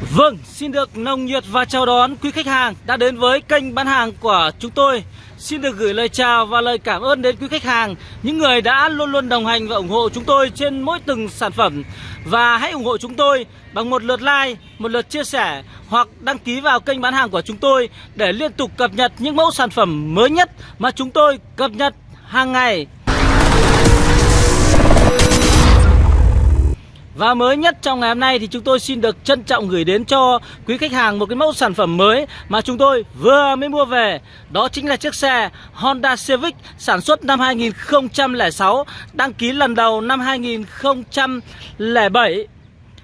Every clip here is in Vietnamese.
Vâng, xin được nồng nhiệt và chào đón quý khách hàng đã đến với kênh bán hàng của chúng tôi. Xin được gửi lời chào và lời cảm ơn đến quý khách hàng, những người đã luôn luôn đồng hành và ủng hộ chúng tôi trên mỗi từng sản phẩm. Và hãy ủng hộ chúng tôi bằng một lượt like, một lượt chia sẻ hoặc đăng ký vào kênh bán hàng của chúng tôi để liên tục cập nhật những mẫu sản phẩm mới nhất mà chúng tôi cập nhật hàng ngày. Và mới nhất trong ngày hôm nay thì chúng tôi xin được trân trọng gửi đến cho quý khách hàng một cái mẫu sản phẩm mới mà chúng tôi vừa mới mua về. Đó chính là chiếc xe Honda Civic sản xuất năm 2006, đăng ký lần đầu năm 2007.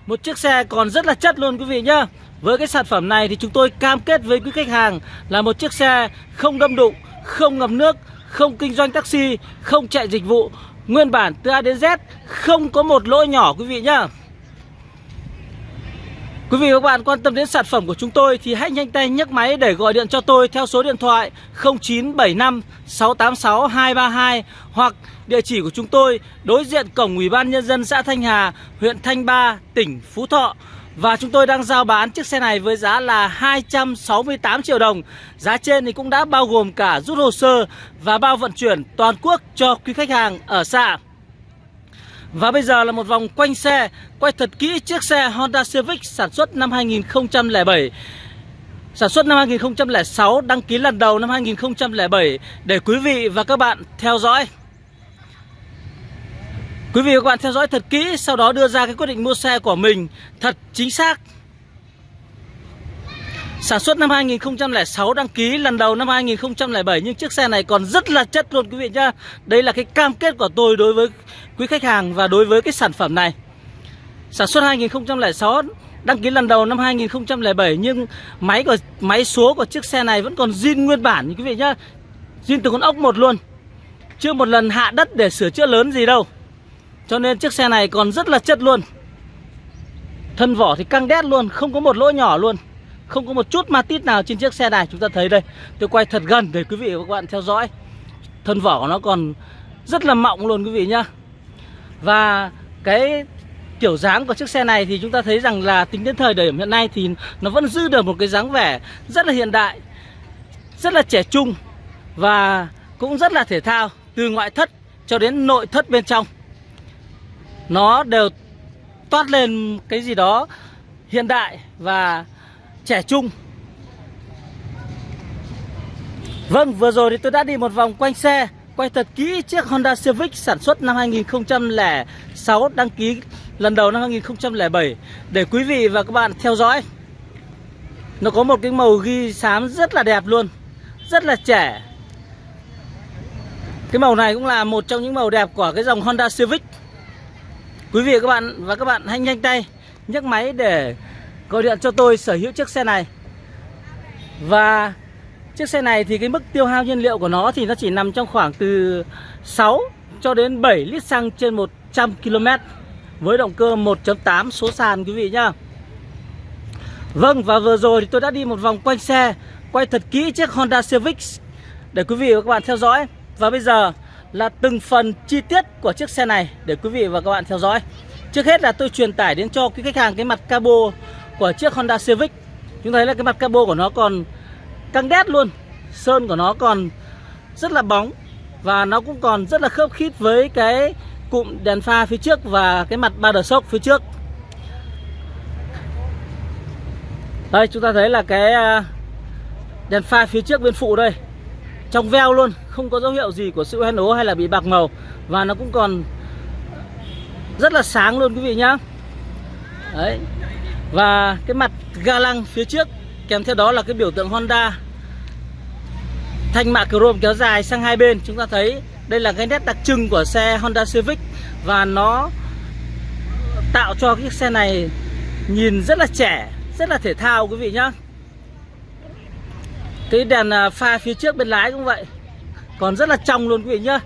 Một chiếc xe còn rất là chất luôn quý vị nhá. Với cái sản phẩm này thì chúng tôi cam kết với quý khách hàng là một chiếc xe không đâm đụng, không ngập nước, không kinh doanh taxi, không chạy dịch vụ Nguyên bản từ A đến Z không có một lỗi nhỏ quý vị nhá Quý vị và các bạn quan tâm đến sản phẩm của chúng tôi thì hãy nhanh tay nhấc máy để gọi điện cho tôi theo số điện thoại 0975 686 232 hoặc địa chỉ của chúng tôi đối diện cổng Ủy ban Nhân dân xã Thanh Hà, huyện Thanh Ba, tỉnh Phú Thọ. Và chúng tôi đang giao bán chiếc xe này với giá là 268 triệu đồng. Giá trên thì cũng đã bao gồm cả rút hồ sơ và bao vận chuyển toàn quốc cho quý khách hàng ở xa. Và bây giờ là một vòng quanh xe Quay thật kỹ chiếc xe Honda Civic sản xuất năm 2007 Sản xuất năm 2006, đăng ký lần đầu năm 2007 Để quý vị và các bạn theo dõi. Quý vị và các bạn theo dõi thật kỹ, Sau đó đưa ra cái quyết định mua xe của mình Thật chính xác. Sản xuất năm 2006 đăng ký lần đầu năm 2007 Nhưng chiếc xe này còn rất là chất luôn, quý vị nhá. Đây là cái cam kết của tôi đối với quý khách hàng và đối với cái sản phẩm này. Sản xuất 2006 đăng ký lần đầu năm 2007 Nhưng máy của, máy số của chiếc xe này vẫn còn zin nguyên bản, quý vị nhá. Zin từ con ốc một luôn. Chưa một lần hạ đất để sửa chữa lớn gì đâu cho nên chiếc xe này còn rất là chất luôn. Thân vỏ thì căng đét luôn, Không có một lỗ nhỏ luôn. Không có một chút ma tít nào trên chiếc xe này, Chúng ta thấy đây. Tôi quay thật gần để quý vị và các bạn theo dõi. Thân vỏ của nó còn rất là mọng luôn quý vị nhá. Và cái kiểu dáng của chiếc xe này thì chúng ta thấy rằng là tính đến thời điểm hiện nay thì nó vẫn giữ được một cái dáng vẻ rất là hiện đại, Rất là trẻ trung Và cũng rất là thể thao Từ ngoại thất cho đến nội thất bên trong nó đều toát lên cái gì đó hiện đại và trẻ trung. Vâng, vừa rồi thì tôi đã đi một vòng quanh xe Quay thật kỹ chiếc Honda Civic sản xuất năm 2006 Đăng ký lần đầu năm 2007 Để quý vị và các bạn theo dõi. Nó có một cái màu ghi xám rất là đẹp luôn Rất là trẻ. Cái màu này cũng là một trong những màu đẹp của cái dòng Honda Civic. Quý vị và các bạn và các bạn hãy nhanh tay nhấc máy để gọi điện cho tôi sở hữu chiếc xe này. Và chiếc xe này thì cái mức tiêu hao nhiên liệu của nó thì nó chỉ nằm trong khoảng từ 6 cho đến 7 lít xăng trên 100 km với động cơ 1.8 số sàn, quý vị nhá. Vâng và vừa rồi thì tôi đã đi một vòng quanh xe, quay thật kỹ chiếc Honda Civic để quý vị và các bạn theo dõi. Và bây giờ là từng phần chi tiết của chiếc xe này để quý vị và các bạn theo dõi. Trước hết là tôi truyền tải đến cho quý khách hàng cái mặt cabo của chiếc Honda Civic. Chúng thấy là cái mặt cabo của nó còn căng đét luôn. Sơn của nó còn rất là bóng và nó cũng còn rất là khớp khít với cái cụm đèn pha phía trước và cái mặt ba đờ sốc phía trước. Đây, chúng ta thấy là cái à, đèn pha phía trước bên phụ đây trong veo luôn, không có dấu hiệu gì của sự hoen ố hay là bị bạc màu. Và nó cũng còn rất là sáng luôn quý vị nhá. Đấy. Và cái mặt ga lăng phía trước, kèm theo đó là cái biểu tượng Honda. Thanh mạ chrome kéo dài sang hai bên. Chúng ta thấy đây là cái nét đặc trưng của xe Honda Civic. Và nó tạo cho cái xe này nhìn rất là trẻ, rất là thể thao quý vị nhá cái đèn à, pha phía trước bên lái cũng vậy. Còn rất là trong luôn quý vị nhá.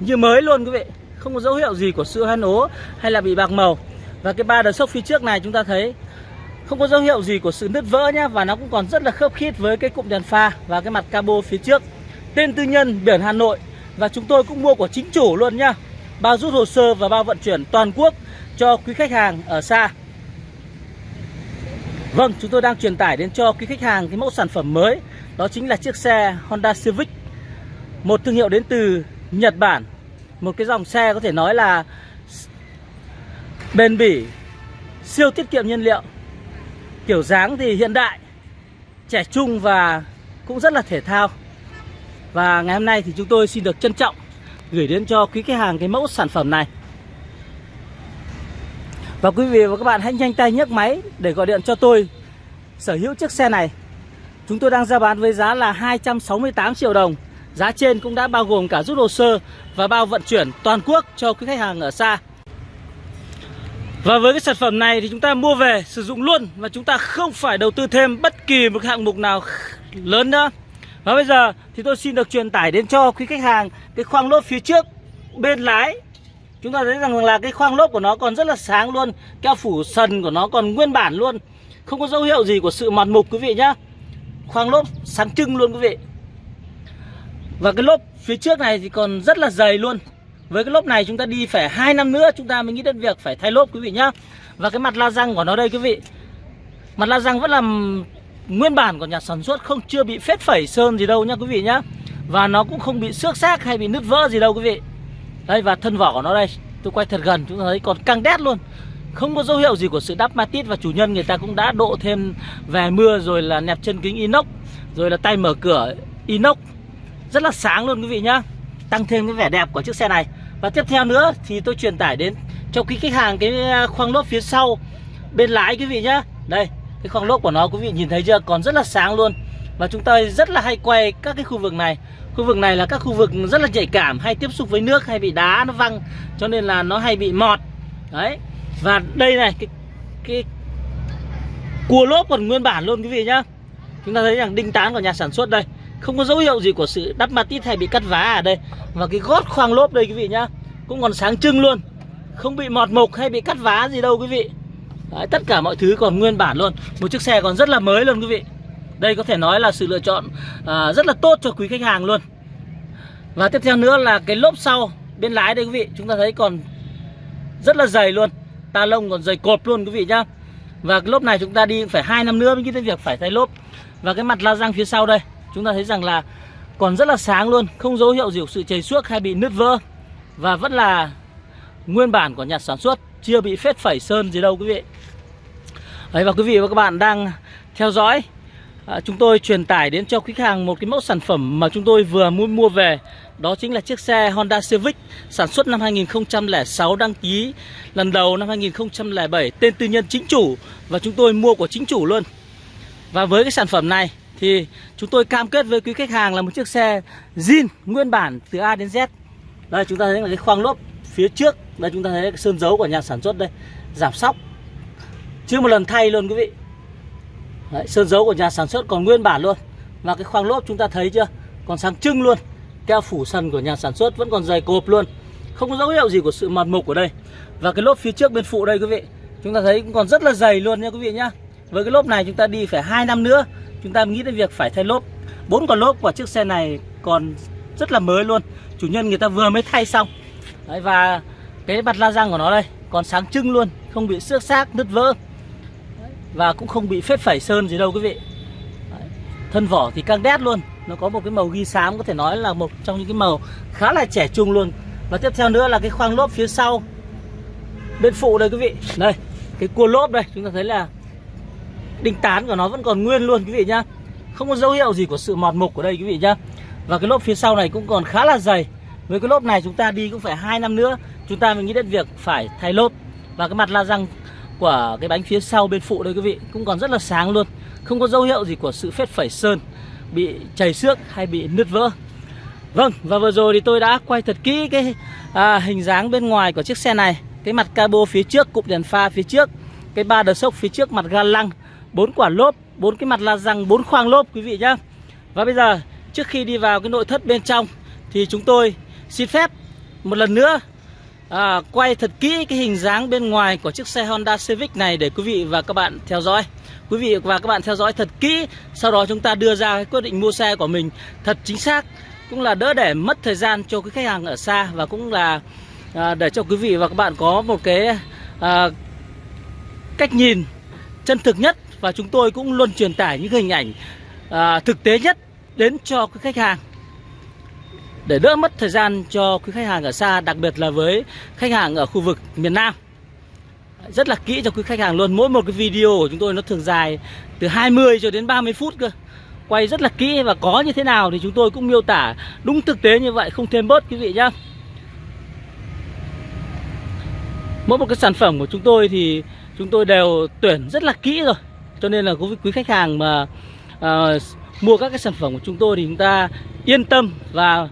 Như mới luôn quý vị. Không có dấu hiệu gì của sự hoen ố hay là bị bạc màu. Và cái ba đờ sốc phía trước này chúng ta thấy Không có dấu hiệu gì của sự nứt vỡ nhá. Và nó cũng còn rất là khớp khít với cái cụm đèn pha Và cái mặt cabo phía trước. Tên tư nhân biển Hà Nội. Và chúng tôi cũng mua của chính chủ luôn nhá. Bao rút hồ sơ và bao vận chuyển toàn quốc cho quý khách hàng ở xa. Vâng, chúng tôi đang truyền tải đến cho quý khách hàng cái mẫu sản phẩm mới. Đó chính là chiếc xe Honda Civic. Một thương hiệu đến từ Nhật Bản. Một cái dòng xe có thể nói là bền bỉ, siêu tiết kiệm nhiên liệu. Kiểu dáng thì hiện đại, trẻ trung và cũng rất là thể thao. Và ngày hôm nay thì chúng tôi xin được trân trọng gửi đến cho quý khách hàng cái mẫu sản phẩm này. Và quý vị và các bạn hãy nhanh tay nhấc máy để gọi điện cho tôi sở hữu chiếc xe này. Chúng tôi đang ra bán với giá là 268 triệu đồng. Giá trên cũng đã bao gồm cả rút hồ sơ và bao vận chuyển toàn quốc cho quý khách hàng ở xa. Và với cái sản phẩm này thì chúng ta mua về sử dụng luôn và chúng ta không phải đầu tư thêm bất kỳ một hạng mục nào lớn nữa. Và bây giờ thì tôi xin được truyền tải đến cho quý khách hàng cái khoang lốp phía trước bên lái Chúng ta thấy rằng là cái khoang lốp của nó còn rất là sáng luôn, Keo phủ sần của nó còn nguyên bản luôn Không có dấu hiệu gì của sự mòn mục, quý vị nhá Khoang lốp sáng trưng luôn quý vị. Và cái lốp phía trước này thì còn rất là dày luôn. Với cái lốp này chúng ta đi phải 2 năm nữa Chúng ta mới nghĩ đến việc phải thay lốp quý vị nhá. Và cái mặt la răng của nó đây quý vị. Mặt la răng vẫn là nguyên bản của nhà sản xuất Không, chưa bị phết phẩy sơn gì đâu nhá quý vị nhá. Và nó cũng không bị xước xác hay bị nứt vỡ gì đâu quý vị. Đây, và thân vỏ của nó đây, Tôi quay thật gần, chúng ta thấy còn căng đét luôn. Không có dấu hiệu gì của sự đắp matit Và chủ nhân, người ta cũng đã độ thêm về mưa Rồi là nẹp chân kính inox, Rồi là tay mở cửa inox. Rất là sáng luôn quý vị nhá. Tăng thêm cái vẻ đẹp của chiếc xe này. Và tiếp theo nữa thì tôi truyền tải đến Cho quý khách hàng cái à, khoang lốp phía sau, Bên lái quý vị nhá. Đây, cái khoang lốp của nó quý vị nhìn thấy chưa? Còn rất là sáng luôn. Và chúng ta rất là hay quay các cái khu vực này. Khu vực này là các khu vực rất là nhạy cảm, Hay tiếp xúc với nước, hay bị đá, nó văng. Cho nên là nó hay bị mọt. Đấy. Và đây này Cái, cái cua lốp còn nguyên bản luôn quý vị nhá. Chúng ta thấy rằng đinh tán của nhà sản xuất đây. Không có dấu hiệu gì của sự đắp mặt tít hay bị cắt vá ở đây. Và cái gót khoang lốp đây quý vị nhá Cũng còn sáng trưng luôn. Không bị mọt mục hay bị cắt vá gì đâu quý vị. Đấy, tất cả mọi thứ còn nguyên bản luôn. Một chiếc xe còn rất là mới luôn quý vị. Đây có thể nói là sự lựa chọn à, rất là tốt cho quý khách hàng luôn. Và tiếp theo nữa là cái lốp sau bên lái đây quý vị. Chúng ta thấy còn rất là dày luôn. Ta lông còn dày cột luôn quý vị nhá. Và cái lốp này chúng ta đi phải hai năm nữa mới nghĩ việc phải thay lốp. Và cái mặt la răng phía sau đây Chúng ta thấy rằng là còn rất là sáng luôn Không dấu hiệu gì của sự chảy xước hay bị nứt vỡ. Và vẫn là nguyên bản của nhà sản xuất Chưa bị phết phẩy sơn gì đâu quý vị. Đấy và quý vị và các bạn đang theo dõi à, chúng tôi truyền tải đến cho khách hàng một cái mẫu sản phẩm mà chúng tôi vừa mua mua về đó chính là chiếc xe Honda Civic sản xuất năm 2006 đăng ký lần đầu năm 2007 tên tư nhân chính chủ và chúng tôi mua của chính chủ luôn. Và với cái sản phẩm này thì chúng tôi cam kết với quý khách hàng là một chiếc xe zin nguyên bản từ A đến Z. Đây chúng ta thấy là cái khoang lốp phía trước. Đây chúng ta thấy cái sơn dấu của nhà sản xuất đây giảm sóc. Chưa một lần thay luôn quý vị. Đấy, sơn dấu của nhà sản xuất còn nguyên bản luôn. Và cái khoang lốp chúng ta thấy chưa? Còn sáng trưng luôn. Keo phủ sân của nhà sản xuất vẫn còn dày cộp luôn. Không có dấu hiệu gì của sự mòn mục ở đây. Và cái lốp phía trước bên phụ đây quý vị Chúng ta thấy cũng còn rất là dày luôn nha quý vị nhá. Với cái lốp này chúng ta đi phải 2 năm nữa Chúng ta nghĩ đến việc phải thay lốp. Bốn con lốp của chiếc xe này còn rất là mới luôn. Chủ nhân người ta vừa mới thay xong. Đấy, Và cái mặt la răng của nó đây Còn sáng trưng luôn Không bị xước xác, nứt vỡ. Và cũng không bị phết phẩy sơn gì đâu quý vị. Thân vỏ thì căng đét luôn. Nó có một cái màu ghi xám có thể nói là một trong những cái màu khá là trẻ trung luôn. Và tiếp theo nữa là cái khoang lốp phía sau. Bên phụ đây quý vị. Đây, cái cua lốp đây. Chúng ta thấy là Đinh tán của nó vẫn còn nguyên luôn quý vị nhá. Không có dấu hiệu gì của sự mọt mục ở đây quý vị nhá. Và cái lốp phía sau này cũng còn khá là dày. Với cái lốp này chúng ta đi cũng phải hai năm nữa, Chúng ta mới nghĩ đến việc phải thay lốp. Và cái mặt la răng của cái bánh phía sau bên phụ đây quý vị cũng còn rất là sáng luôn không có dấu hiệu gì của sự phết phẩy sơn bị chảy xước hay bị nứt vỡ. Vâng và vừa rồi thì tôi đã quay thật kỹ cái à, hình dáng bên ngoài của chiếc xe này. Cái mặt cabo phía trước cụm đèn pha phía trước cái ba đờ sốc phía trước mặt ga lăng bốn quả lốp bốn cái mặt la răng bốn khoang lốp quý vị nhá. Và bây giờ trước khi đi vào cái nội thất bên trong thì chúng tôi xin phép một lần nữa à, quay thật kỹ cái hình dáng bên ngoài của chiếc xe Honda Civic này để quý vị và các bạn theo dõi quý vị và các bạn theo dõi thật kỹ sau đó chúng ta đưa ra quyết định mua xe của mình thật chính xác cũng là đỡ để mất thời gian cho cái khách hàng ở xa và cũng là à, để cho quý vị và các bạn có một cái à, cách nhìn chân thực nhất và chúng tôi cũng luôn truyền tải những hình ảnh à, thực tế nhất đến cho quý khách hàng. Để đỡ mất thời gian cho quý khách hàng ở xa đặc biệt là với khách hàng ở khu vực miền Nam rất là kỹ cho quý khách hàng luôn. Mỗi một cái video của chúng tôi nó thường dài từ 20 cho đến 30 phút cơ. Quay rất là kỹ và có như thế nào thì chúng tôi cũng miêu tả đúng thực tế như vậy không thêm bớt quý vị nhá. Mỗi một cái sản phẩm của chúng tôi thì chúng tôi đều tuyển rất là kỹ rồi. Cho nên là quý quý khách hàng mà uh, mua các cái sản phẩm của chúng tôi thì chúng ta yên tâm và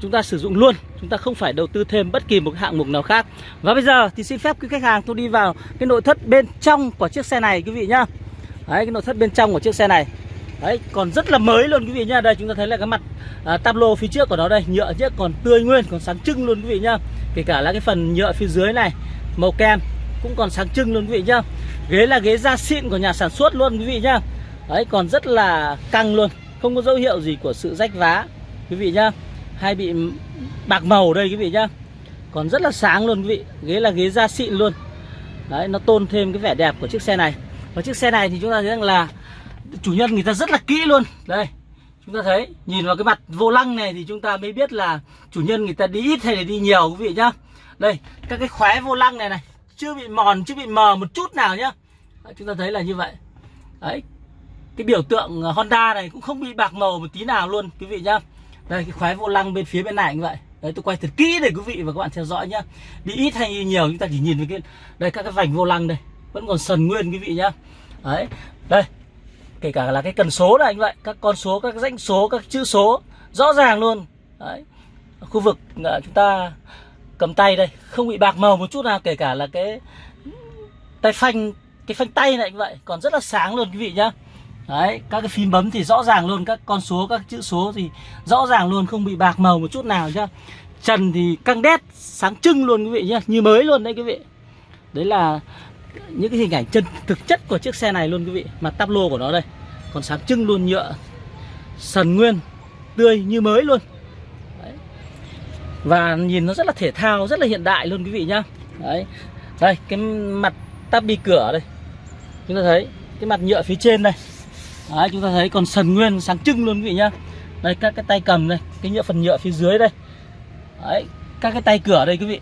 chúng ta sử dụng luôn chúng ta không phải đầu tư thêm bất kỳ một hạng mục nào khác. Và bây giờ thì xin phép quý khách hàng tôi đi vào cái nội thất bên trong của chiếc xe này quý vị nhá. Đấy cái nội thất bên trong của chiếc xe này. Đấy còn rất là mới luôn quý vị nhá. Đây chúng ta thấy là cái mặt à, tablo phía trước của nó đây nhựa chứ còn tươi nguyên còn sáng trưng luôn quý vị nhá. Kể cả là cái phần nhựa phía dưới này màu kem cũng còn sáng trưng luôn quý vị nhá. Ghế là ghế da xịn của nhà sản xuất luôn quý vị nhá. Đấy còn rất là căng luôn không có dấu hiệu gì của sự rách vá quý vị nhá hay bị bạc màu đây quý vị nhá. Còn rất là sáng luôn quý vị. Ghế là ghế da xịn luôn. Đấy nó tôn thêm cái vẻ đẹp của chiếc xe này. Và chiếc xe này thì chúng ta thấy rằng là chủ nhân người ta rất là kỹ luôn. Đây chúng ta thấy nhìn vào cái mặt vô lăng này thì chúng ta mới biết là chủ nhân người ta đi ít hay là đi nhiều quý vị nhá. Đây các cái khóe vô lăng này này chưa bị mòn chưa bị mờ một chút nào nhá. Đấy, chúng ta thấy là như vậy. Đấy cái biểu tượng Honda này cũng không bị bạc màu một tí nào luôn quý vị nhá đây cái khóe vô lăng bên phía bên này như vậy. Đấy tôi quay thật kỹ để quý vị và các bạn theo dõi nhá. Đi ít hay đi nhiều chúng ta chỉ nhìn với cái đây các cái vành vô lăng đây. Vẫn còn sần nguyên quý vị nhá. Đấy đây. Kể cả là cái cần số này như vậy. Các con số các danh số các chữ số rõ ràng luôn. Đấy. Khu vực à, chúng ta cầm tay đây không bị bạc màu một chút nào kể cả là cái tay phanh cái phanh tay này như vậy. Còn rất là sáng luôn quý vị nhá. Đấy, các cái phím bấm thì rõ ràng luôn Các con số, các chữ số thì rõ ràng luôn Không bị bạc màu một chút nào nhá. Trần thì căng đét, sáng trưng luôn quý vị nhá Như mới luôn đấy quý vị. Đấy là những cái hình ảnh chân thực chất của chiếc xe này luôn quý vị Mặt tắp lô của nó đây. Còn sáng trưng luôn nhựa Sần nguyên, tươi như mới luôn. Đấy. Và nhìn nó rất là thể thao, rất là hiện đại luôn quý vị nhá. Đấy, đây cái mặt tắp bi cửa đây. Chúng ta thấy cái mặt nhựa phía trên đây. Đấy, chúng ta thấy còn sần nguyên sáng trưng luôn quý vị nhá. Đây các cái tay cầm đây cái nhựa phần nhựa phía dưới đây. Đấy, các cái tay cửa đây quý vị.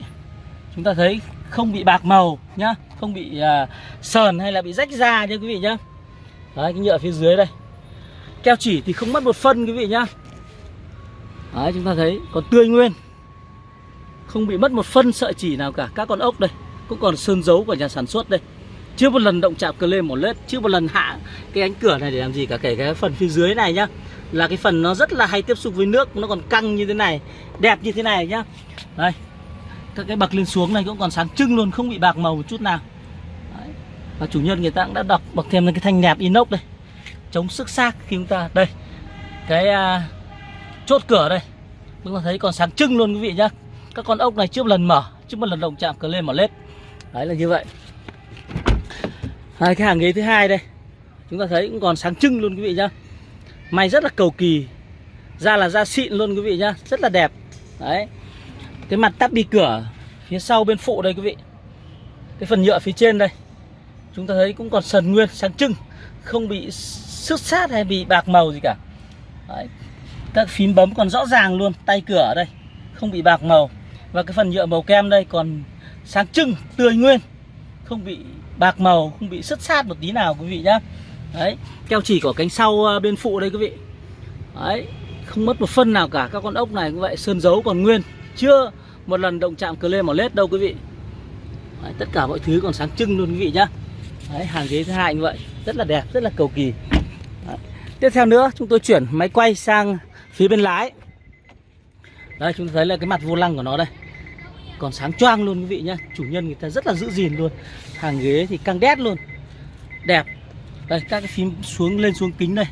Chúng ta thấy không bị bạc màu nhá không bị uh, sờn hay là bị rách da nhá quý vị nhá. Đấy, cái nhựa phía dưới đây. Keo chỉ thì không mất một phân quý vị nhá. Đấy, chúng ta thấy còn tươi nguyên. Không bị mất một phân sợi chỉ nào cả. Các con ốc đây cũng còn sơn dấu của nhà sản xuất đây chưa một lần động chạm cờ lên một lết chưa một lần hạ cái cánh cửa này để làm gì cả kể cái phần phía dưới này nhá. Là cái phần nó rất là hay tiếp xúc với nước nó còn căng như thế này đẹp như thế này nhá. Đây các cái bậc lên xuống này cũng còn sáng trưng luôn không bị bạc màu một chút nào. Đấy. và chủ nhân người ta cũng đã đọc bậc thêm cái thanh nẹp inox đây. Chống sức xác khi chúng ta đây cái uh, chốt cửa đây. Chúng ta thấy còn sáng trưng luôn quý vị nhá. Các con ốc này chưa một lần mở chưa một lần động chạm cờ lên một lết. Đấy là như vậy. Hai cái hàng ghế thứ hai đây. Chúng ta thấy cũng còn sáng trưng luôn quý vị nhá. May rất là cầu kỳ. Da là da xịn luôn quý vị nhá. Rất là đẹp. Đấy. Cái mặt tắp đi cửa, Phía sau bên phụ đây quý vị. Cái phần nhựa phía trên đây. Chúng ta thấy cũng còn sần nguyên, sáng trưng. Không bị xước sát hay bị bạc màu gì cả. Đấy. Các phím bấm còn rõ ràng luôn. Tay cửa ở đây. Không bị bạc màu. Và cái phần nhựa màu kem đây còn sáng trưng, tươi nguyên. Không bị bạc màu không bị sứt sát một tí nào quý vị nhá. Đấy keo chỉ của cánh sau à, bên phụ đây quý vị. Đấy không mất một phân nào cả các con ốc này cũng vậy sơn dấu còn nguyên. Chưa một lần động chạm cờ lê mỏ lết đâu quý vị. Đấy, tất cả mọi thứ còn sáng trưng luôn quý vị nhá. Đấy hàng ghế thứ hai như vậy rất là đẹp rất là cầu kỳ. Đấy. tiếp theo nữa chúng tôi chuyển máy quay sang phía bên lái. Đây chúng ta thấy là cái mặt vô lăng của nó đây còn sáng choang luôn quý vị nhá. Chủ nhân người ta rất là giữ gìn luôn. Hàng ghế thì căng đét luôn. Đẹp. Đây các cái phím xuống lên xuống kính đây.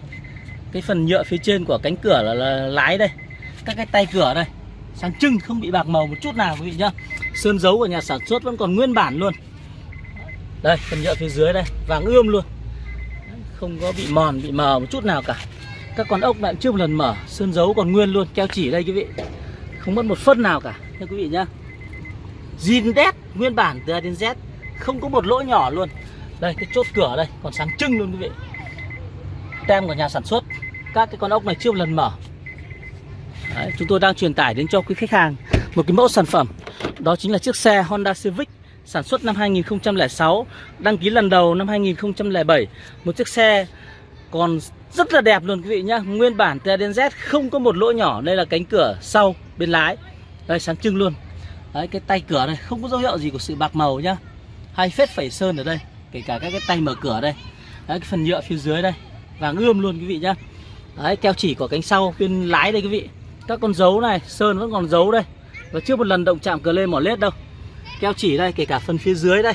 Cái phần nhựa phía trên của cánh cửa là, là lái đây. Các cái tay cửa đây. Sáng trưng không bị bạc màu một chút nào quý vị nhá. Sơn dấu của nhà sản xuất vẫn còn nguyên bản luôn. Đây phần nhựa phía dưới đây. Vàng ươm luôn. Không có bị mòn bị mờ một chút nào cả. Các con ốc lại chưa một lần mở sơn dấu còn nguyên luôn keo chỉ đây quý vị. Không mất một phân nào cả thưa quý vị nhá zin đét nguyên bản từ A đến Z không có một lỗ nhỏ luôn. Đây cái chốt cửa đây còn sáng trưng luôn quý vị. Tem của nhà sản xuất các cái con ốc này chưa một lần mở. Đấy, chúng tôi đang truyền tải đến cho quý khách hàng một cái mẫu sản phẩm. Đó chính là chiếc xe Honda Civic sản xuất năm 2006 đăng ký lần đầu năm 2007 một chiếc xe còn rất là đẹp luôn quý vị nhá. Nguyên bản từ A đến Z không có một lỗ nhỏ đây là cánh cửa sau bên lái. Đây sáng trưng luôn đấy, cái tay cửa này, không có dấu hiệu gì của sự bạc màu nhá. Hai phết phẩy sơn ở đây, kể cả các cái tay mở cửa đây. Đấy, cái phần nhựa phía dưới đây, vàng ươm luôn quý vị nhá. Đấy, keo chỉ của cánh sau bên lái đây quý vị. Các con dấu này, sơn vẫn còn dấu đây. Và chưa một lần động chạm cờ lê mỏ lết đâu. Keo chỉ đây, kể cả phần phía dưới đây,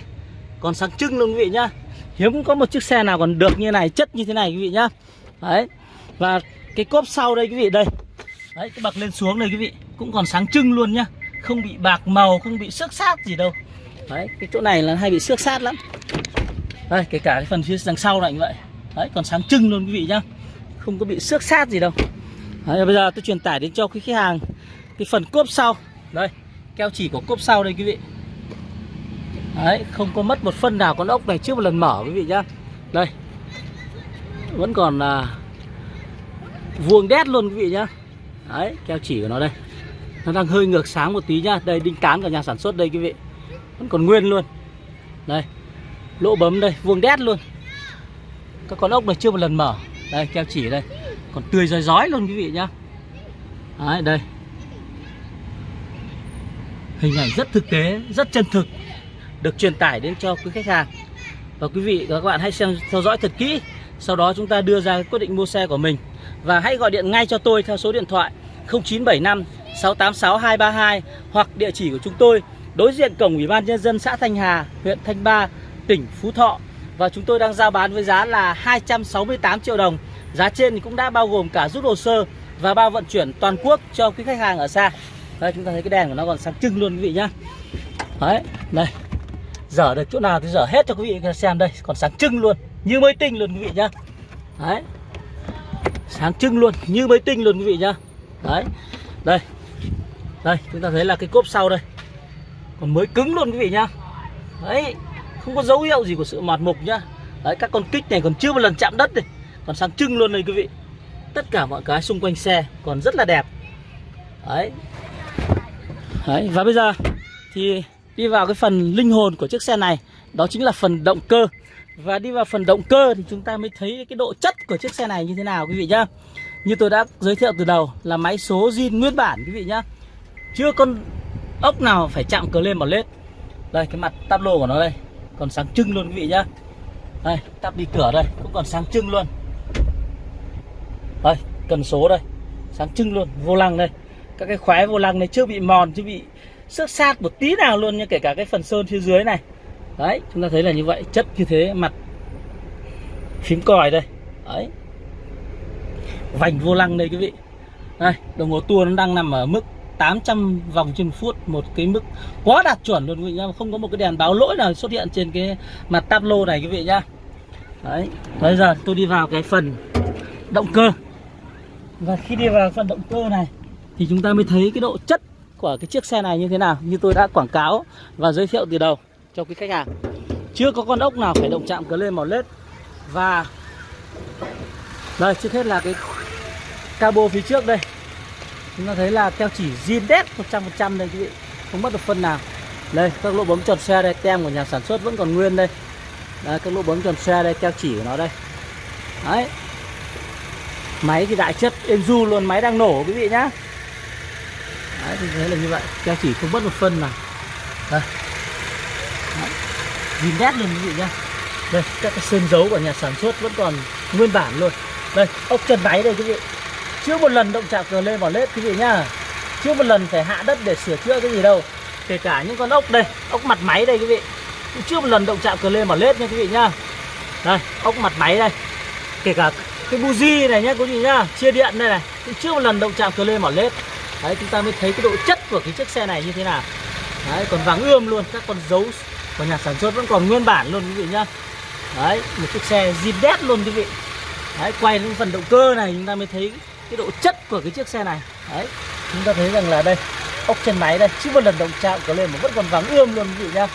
còn sáng trưng luôn quý vị nhá. Hiếm có một chiếc xe nào còn được như này, chất như thế này quý vị nhá. Đấy, và cái cốp sau đây quý vị, đây. Đấy, cái bậc lên xuống đây quý vị, cũng còn sáng trưng luôn nhá không bị bạc màu không bị xước sát gì đâu. Đấy cái chỗ này là hay bị xước sát lắm. Đây kể cả cái phần phía đằng sau này như vậy. Đấy còn sáng trưng luôn quý vị nhá. Không có bị xước sát gì đâu. Đấy, bây giờ tôi truyền tải đến cho quý khách hàng cái phần cốp sau. Đây keo chỉ của cốp sau đây quý vị. Đấy không có mất một phân nào con ốc này trước một lần mở quý vị nhá. Đây vẫn còn là vuông đét luôn quý vị nhá. Đấy keo chỉ của nó đây nó đang hơi ngược sáng một tí nhá. Đây, đinh cán của nhà sản xuất đây, quý vị. Vẫn còn nguyên luôn. Đây, lỗ bấm đây, vuông đét luôn. Các con ốc này chưa một lần mở. Đây, keo chỉ đây. Còn tươi rói rói luôn, quý vị nhá. Đấy, đây. Hình ảnh rất thực tế, rất chân thực. Được truyền tải đến cho quý khách hàng. Và quý vị và các bạn hãy xem, theo dõi thật kỹ. Sau đó chúng ta đưa ra quyết định mua xe của mình. Và hãy gọi điện ngay cho tôi theo số điện thoại 0975 686 232 hoặc địa chỉ của chúng tôi đối diện cổng Ủy ban nhân dân xã Thanh Hà, huyện Thanh Ba, tỉnh Phú Thọ và chúng tôi đang giao bán với giá là 268 triệu đồng. Giá trên thì cũng đã bao gồm cả rút hồ sơ và bao vận chuyển toàn quốc cho quý khách hàng ở xa. Đây chúng ta thấy cái đèn của nó còn sáng trưng luôn quý vị nhá. Đấy, đây. Dở được chỗ nào thì dở hết cho quý vị xem đây, còn sáng trưng luôn, như mới tinh luôn quý vị nhá. Đấy. Sáng trưng luôn, như mới tinh luôn quý vị nhá. Đấy. Đây. Đây, chúng ta thấy là cái cốp sau đây. Còn mới cứng luôn quý vị nhá. Đấy, không có dấu hiệu gì của sự mạt mục nhá. Đấy, các con kích này còn chưa một lần chạm đất này, còn sáng trưng luôn đây quý vị. Tất cả mọi cái xung quanh xe còn rất là đẹp. Đấy. Đấy, và bây giờ thì đi vào cái phần linh hồn của chiếc xe này, đó chính là phần động cơ. Và đi vào phần động cơ thì chúng ta mới thấy cái độ chất của chiếc xe này như thế nào quý vị nhá. Như tôi đã giới thiệu từ đầu là máy số zin nguyên bản quý vị nhá. Chưa con ốc nào phải chạm cờ lên bảo lết. Đây cái mặt táp lô của nó đây, còn sáng trưng luôn quý vị nhá. Đây, tắp đi cửa đây cũng còn sáng trưng luôn. Đây, cần số đây. Sáng trưng luôn, vô lăng đây. Các cái khóe vô lăng này chưa bị mòn, chưa bị xước sát một tí nào luôn nha, kể cả cái phần sơn phía dưới này. Đấy, chúng ta thấy là như vậy, chất như thế, mặt phím còi đây. Đấy. Vành vô lăng đây quý vị. Đây, đồng hồ tua nó đang nằm ở mức 800 vòng trên phút, một cái mức quá đạt chuẩn luôn quý vị nhá. Không có một cái đèn báo lỗi nào xuất hiện trên cái mặt tablo này quý vị nhá. Đấy, bây giờ tôi đi vào cái phần động cơ. Và khi đi vào phần động cơ này, thì chúng ta mới thấy cái độ chất của cái chiếc xe này như thế nào, như tôi đã quảng cáo và giới thiệu từ đầu cho quý khách hàng. Chưa có con ốc nào phải động chạm cờ lên màu lết. Và đây, trước hết là cái cabo phía trước đây chúng ta thấy là keo chỉ zin đét 100% đây quý vị không mất được phân nào. Đây các lỗ bấm tròn xe đây tem của nhà sản xuất vẫn còn nguyên đây. Đấy, các lỗ bấm tròn xe đây keo chỉ của nó đây. Đấy. Máy thì đại chất êm du luôn máy đang nổ quý vị nhá. Đấy thì thế là như vậy. Keo chỉ không mất một phân nào. Đây. Zin đét luôn quý vị nhá. Đây các cái sơn dấu của nhà sản xuất vẫn còn nguyên bản luôn. Đây ốc chân máy đây quý vị chưa một lần động chạm cờ lên vào lết, quý vị nhá. Chưa một lần phải hạ đất để sửa chữa cái gì đâu. Kể cả những con ốc đây, ốc mặt máy đây, quý vị. Cũng chưa một lần động chạm cờ lên vào lết nha quý vị nhá. Đây, ốc mặt máy đây. Kể cả cái buji này nhá, quý vị nhá. Chia điện đây này. Cũng chưa một lần động chạm cờ lên vào lết. Đấy, chúng ta mới thấy cái độ chất của cái chiếc xe này như thế nào. Đấy, còn vàng ươm luôn. Các con dấu của nhà sản xuất vẫn còn nguyên bản luôn, quý vị nhá. Đấy, một chiếc xe zin đét luôn, quý vị. Đấy, quay lên phần động cơ này chúng ta mới thấy cái độ chất của cái chiếc xe này. Đấy. Chúng ta thấy rằng là đây, ốc chân máy đây chưa một lần động chạm có lên mà vẫn còn vắng ươm luôn, quý vị nhá.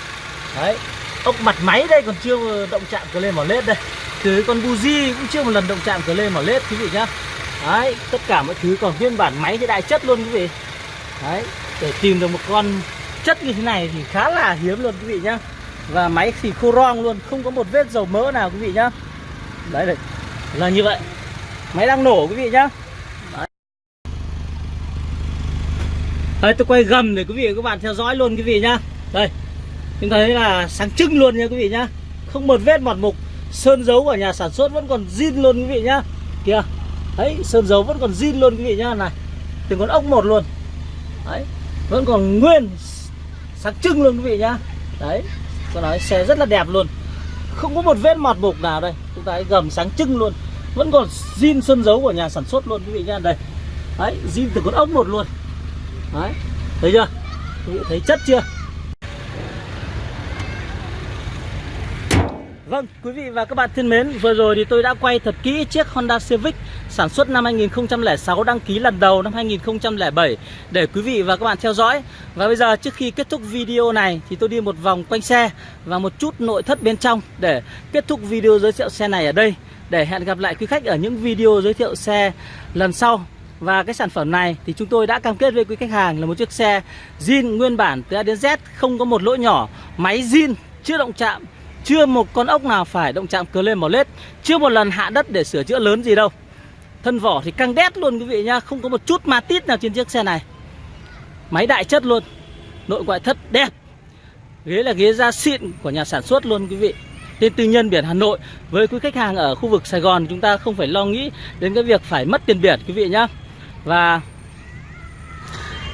Đấy. Ốc mặt máy đây còn chưa động chạm cửa lên mỏ lết đây. Từ con buji cũng chưa một lần động chạm cửa lên mỏ lết, quý vị nhá. Đấy, tất cả mọi thứ còn nguyên bản máy thì đại chất luôn, quý vị. Đấy, để tìm được một con chất như thế này thì khá là hiếm luôn, quý vị nhá. Và máy thì khô rong luôn, không có một vết dầu mỡ nào, quý vị nhá. Đấy là như vậy. Máy đang nổ, quý vị nhá đấy đấy, tôi quay gầm để quý vị và các bạn theo dõi luôn quý vị nhá. Đây chúng thấy là sáng trưng luôn nha quý vị nhá. Không một vết mọt mục, sơn dấu của nhà sản xuất vẫn còn zin luôn quý vị nhá. Kìa, đấy, sơn dấu vẫn còn zin luôn quý vị nhá. Này, từng con ốc một luôn. Đấy, vẫn còn nguyên sáng trưng luôn quý vị nhá. Đấy, tôi nói xe rất là đẹp luôn. Không có một vết mọt mục nào đây. Chúng ta gầm sáng trưng luôn. Vẫn còn zin sơn dấu của nhà sản xuất luôn quý vị nhá. Đây, đấy, zin từ con ốc một luôn đấy thấy chưa quý vị thấy chất chưa Vâng, quý vị và các bạn thân mến, vừa rồi thì tôi đã quay thật kỹ chiếc Honda Civic sản xuất năm 2006 đăng ký lần đầu năm 2007 để quý vị và các bạn theo dõi. Và bây giờ trước khi kết thúc video này thì tôi đi một vòng quanh xe và một chút nội thất bên trong để kết thúc video giới thiệu xe này ở đây. Để hẹn gặp lại quý khách ở những video giới thiệu xe lần sau. Và cái sản phẩm này thì chúng tôi đã cam kết với quý khách hàng là một chiếc xe zin nguyên bản từ A đến Z không có một lỗ nhỏ, máy zin chưa động chạm chưa một con ốc nào phải động chạm cờ lên mỏ lết Chưa một lần hạ đất để sửa chữa lớn gì đâu. Thân vỏ thì căng đét luôn quý vị nhá Không có một chút ma tít nào trên chiếc xe này. Máy đại chất luôn Nội ngoại thất đẹp. Ghế là ghế da xịn của nhà sản xuất luôn quý vị. Tên tư nhân biển Hà Nội Với quý khách hàng ở khu vực Sài Gòn Chúng ta không phải lo nghĩ đến cái việc phải mất tiền biển quý vị nhá. Và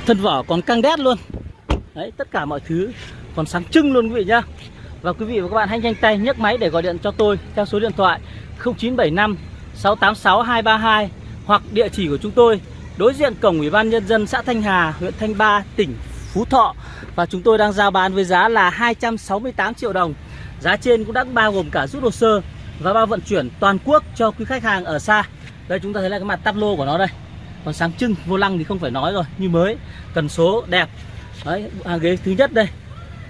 Thân vỏ còn căng đét luôn Đấy tất cả mọi thứ còn sáng trưng luôn quý vị nhá và quý vị và các bạn hãy nhanh tay nhấc máy để gọi điện cho tôi theo số điện thoại 0975 686 232 hoặc địa chỉ của chúng tôi đối diện cổng Ủy ban Nhân dân xã Thanh Hà, huyện Thanh Ba, tỉnh Phú Thọ và chúng tôi đang giao bán với giá là 268 triệu đồng. Giá trên cũng đã bao gồm cả rút hồ sơ và bao vận chuyển toàn quốc cho quý khách hàng ở xa. Đây chúng ta thấy là cái mặt tắp lô của nó đây. Còn sáng trưng, vô lăng thì không phải nói rồi, như mới, cần số đẹp. Đấy, hàng ghế thứ nhất đây.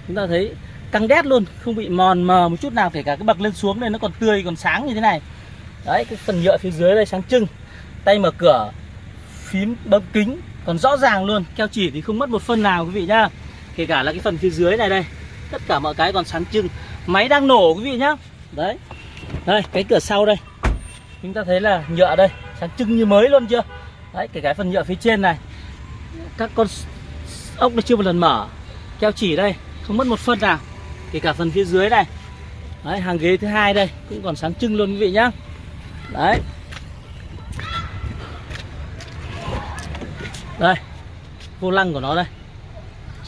Chúng ta thấy căng đét luôn không bị mòn mờ một chút nào kể cả cái bậc lên xuống đây nó còn tươi còn sáng như thế này. Đấy cái phần nhựa phía dưới đây sáng trưng. Tay mở cửa phím bấm kính còn rõ ràng luôn keo chỉ thì không mất một phân nào quý vị nhá. Kể cả là cái phần phía dưới này đây tất cả mọi cái còn sáng trưng. Máy đang nổ quý vị nhá. Đấy. Đây cái cửa sau đây. Chúng ta thấy là nhựa đây sáng trưng như mới luôn chưa? Đấy kể cả phần nhựa phía trên này. Các con ốc nó chưa một lần mở. Keo chỉ đây không mất một phân nào. Kể cả phần phía dưới này. Đấy, hàng ghế thứ hai đây cũng còn sáng trưng luôn quý vị nhá. Đấy. Đây vô lăng của nó đây.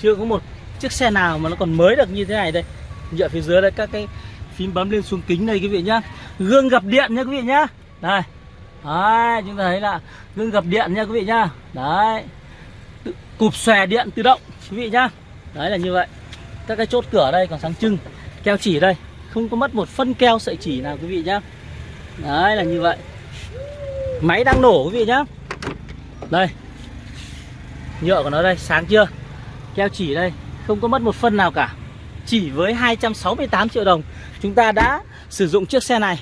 Chưa có một chiếc xe nào mà nó còn mới được như thế này đây. Nhựa phía dưới đây các cái phím bấm lên xuống kính đây quý vị nhá. Gương gập điện nha quý vị nhá. Đây đấy, chúng ta thấy là gương gập điện nha quý vị nhá. Đấy. Cụp xòe điện tự động, quý vị nhá. Đấy là như vậy. Các cái chốt cửa đây còn sáng trưng, keo chỉ đây. Không có mất một phân keo sợi chỉ nào quý vị nhá. Đấy là như vậy. Máy đang nổ quý vị nhá. Đây. Nhựa của nó đây, sáng chưa? Keo chỉ đây, không có mất một phân nào cả. Chỉ với 268 triệu đồng, chúng ta đã sử dụng chiếc xe này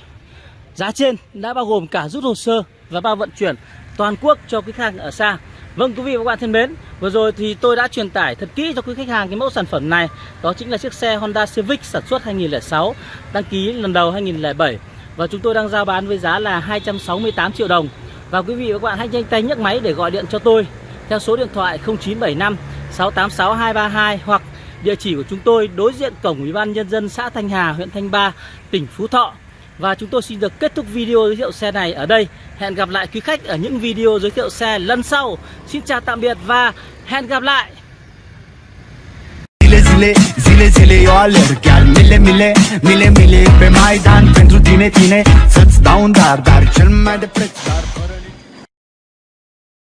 giá trên đã bao gồm cả rút hồ sơ và bao vận chuyển toàn quốc cho quý khách hàng ở xa. Vâng quý vị và các bạn thân mến Vừa rồi thì tôi đã truyền tải thật kỹ cho quý khách hàng cái mẫu sản phẩm này. Đó chính là chiếc xe Honda Civic sản xuất 2006 Đăng ký lần đầu 2007 Và chúng tôi đang giao bán với giá là 268 triệu đồng. Và quý vị và các bạn hãy nhanh tay nhấc máy để gọi điện cho tôi Theo số điện thoại 0975 686 232 Hoặc địa chỉ của chúng tôi đối diện cổng Ủy ban Nhân dân xã Thanh Hà, huyện Thanh Ba, tỉnh Phú Thọ và chúng tôi xin được kết thúc video giới thiệu xe này ở đây. Hẹn gặp lại quý khách ở những video giới thiệu xe lần sau. Xin chào tạm biệt và hẹn gặp lại. Zile, zile, zile eu alerg Chiar mile, mile, mile, mile pe Maidan Pentru tine, tine, să-ți dau un dar Dar cel mai de preț, dar